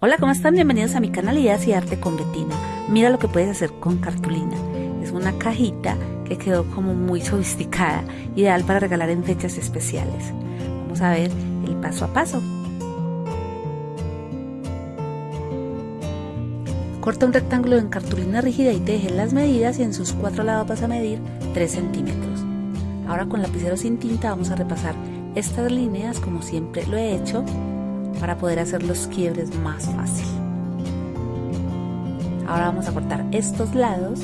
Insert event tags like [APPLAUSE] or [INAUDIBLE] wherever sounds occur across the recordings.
Hola, ¿cómo están? Bienvenidos a mi canal Ideas y Arte con Betina. Mira lo que puedes hacer con cartulina. Es una cajita que quedó como muy sofisticada, ideal para regalar en fechas especiales. Vamos a ver el paso a paso. Corta un rectángulo en cartulina rígida y teje las medidas y en sus cuatro lados vas a medir 3 centímetros. Ahora con lapicero sin tinta vamos a repasar estas líneas como siempre lo he hecho para poder hacer los quiebres más fácil. Ahora vamos a cortar estos lados.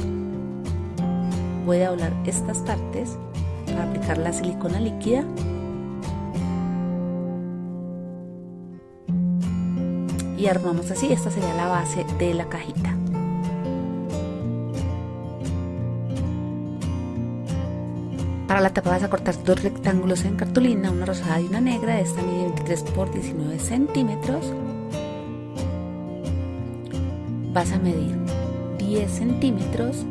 Voy a doblar estas partes para aplicar la silicona líquida. Y armamos así, esta sería la base de la cajita. Para la tapa vas a cortar dos rectángulos en cartulina, una rosada y una negra. Esta mide 23 por 19 centímetros. Vas a medir 10 centímetros,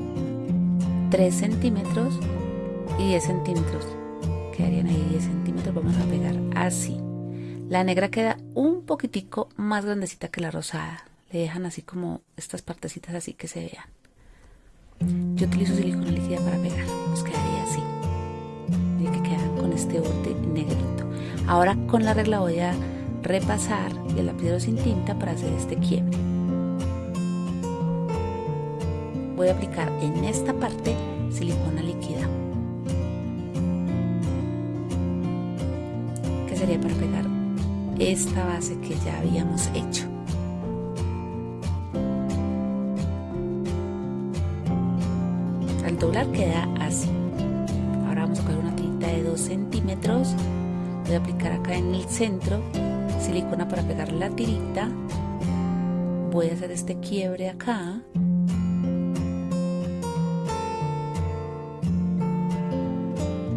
3 centímetros y 10 centímetros. Quedarían ahí 10 centímetros. Vamos a pegar así. La negra queda un poquitico más grandecita que la rosada. Le dejan así como estas partecitas así que se vean. Yo utilizo silicona líquida para pegar. Nos quedaría este borde negrito. Ahora con la regla voy a repasar el lapicero sin tinta para hacer este quiebre. Voy a aplicar en esta parte silicona líquida. Que sería para pegar esta base que ya habíamos hecho. Al doblar queda así. Ahora vamos a coger una 2 centímetros. Voy a aplicar acá en el centro silicona para pegar la tirita. Voy a hacer este quiebre acá.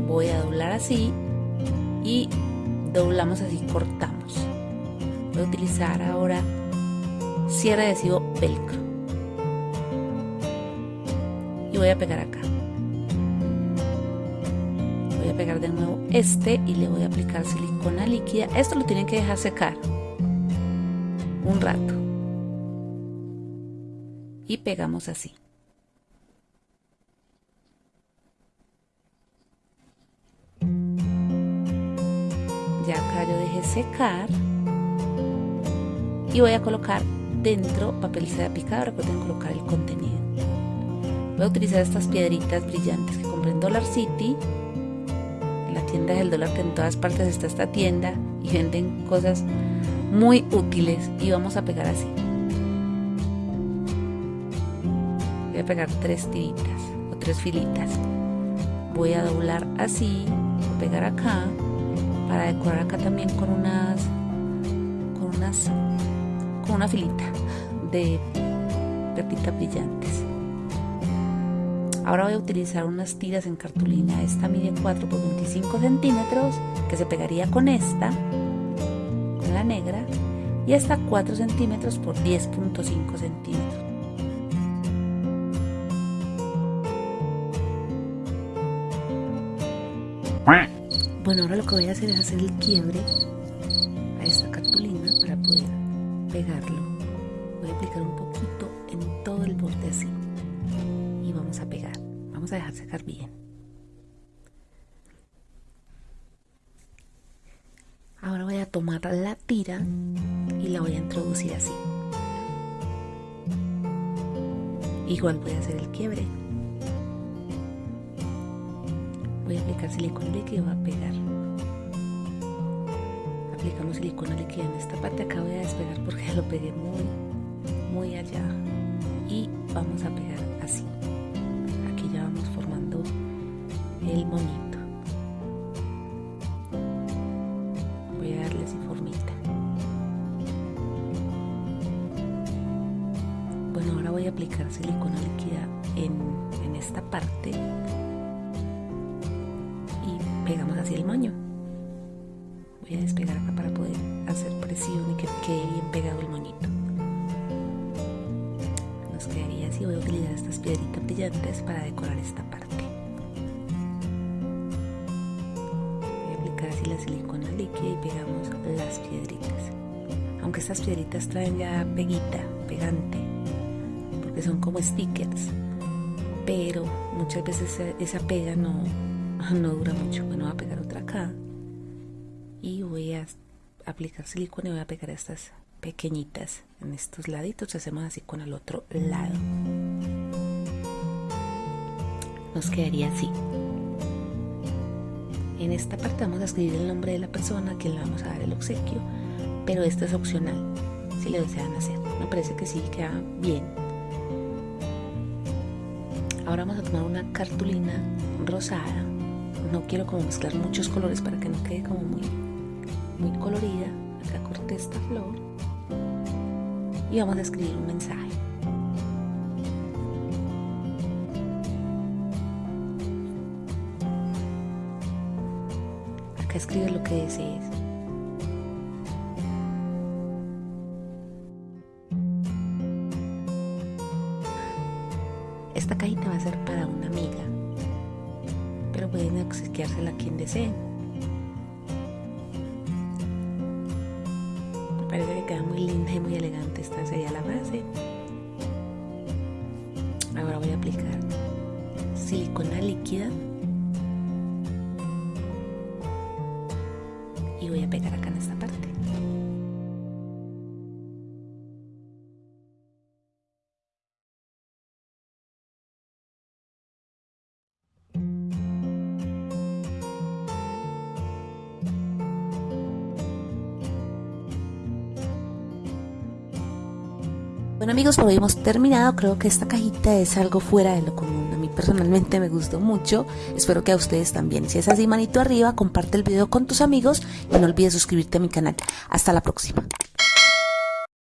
Voy a doblar así y doblamos así cortamos. Voy a utilizar ahora cierre adhesivo velcro. Y voy a pegar acá pegar de nuevo este y le voy a aplicar silicona líquida. Esto lo tienen que dejar secar un rato. Y pegamos así. Ya acá yo dejé secar. Y voy a colocar dentro papel seda picado. Recuerden colocar el contenido. Voy a utilizar estas piedritas brillantes que compré en Dollar City tienda del dólar que en todas partes está esta tienda y venden cosas muy útiles y vamos a pegar así. Voy a pegar tres tiritas o tres filitas. Voy a doblar así, pegar acá para decorar acá también con unas con unas con una filita de pepitas brillantes. Ahora voy a utilizar unas tiras en cartulina. Esta mide 4 por 25 centímetros, que se pegaría con esta, con la negra, y esta 4 centímetros por 10.5 centímetros. Bueno, ahora lo que voy a hacer es hacer el quiebre a esta cartulina para poder pegarlo. Voy a aplicar un poquito en todo el borde así vamos a pegar. Vamos a dejar secar bien. Ahora voy a tomar la tira y la voy a introducir así. Igual voy a hacer el quiebre. Voy a aplicar silicona voy a pegar. Aplicamos silicona líquida en esta parte. Acá voy a despegar porque lo pegué muy, muy allá. Y vamos a pegar el monito. Voy a darle así formita. Bueno, ahora voy a aplicar silicona líquida en, en esta parte y pegamos así el moño. Voy a despegar para poder hacer presión y que quede bien pegado el moñito nos quedaría así. Voy a utilizar estas piedritas brillantes para decorar esta parte. Silicona líquida y pegamos las piedritas. aunque estas piedritas traen ya peguita, pegante, porque son como stickers, pero muchas veces esa, pega no, [LAUGHS] no dura mucho. Bueno, voy a pegar otra acá y voy a aplicar silicona y voy a pegar estas pequeñitas en estos laditos. Hacemos así con el otro lado. Nos quedaría así. En esta parte vamos a escribir el nombre de la persona a quien le vamos a dar el obsequio, pero esto es opcional si le desean hacer. Me parece que sí queda bien. Ahora vamos a tomar una cartulina rosada. No quiero como mezclar muchos colores para que no quede como muy, muy colorida. Acá corté esta flor y vamos a escribir un mensaje. Escribe lo que desees. Esta cajita va a ser para una amiga, pero pueden obsequiársela a quien deseen. Me parece que queda muy linda y muy elegante. Esta sería la base. Ahora voy a aplicar silicona líquida pegar acá en esta parte. Bueno amigos, por hoy hemos terminado. Creo que esta cajita es algo fuera de lo común. A mí personalmente me gustó mucho. Espero que a ustedes también. Si es así, manito arriba, comparte el video con tus amigos y no olvides suscribirte a mi canal. Hasta la próxima.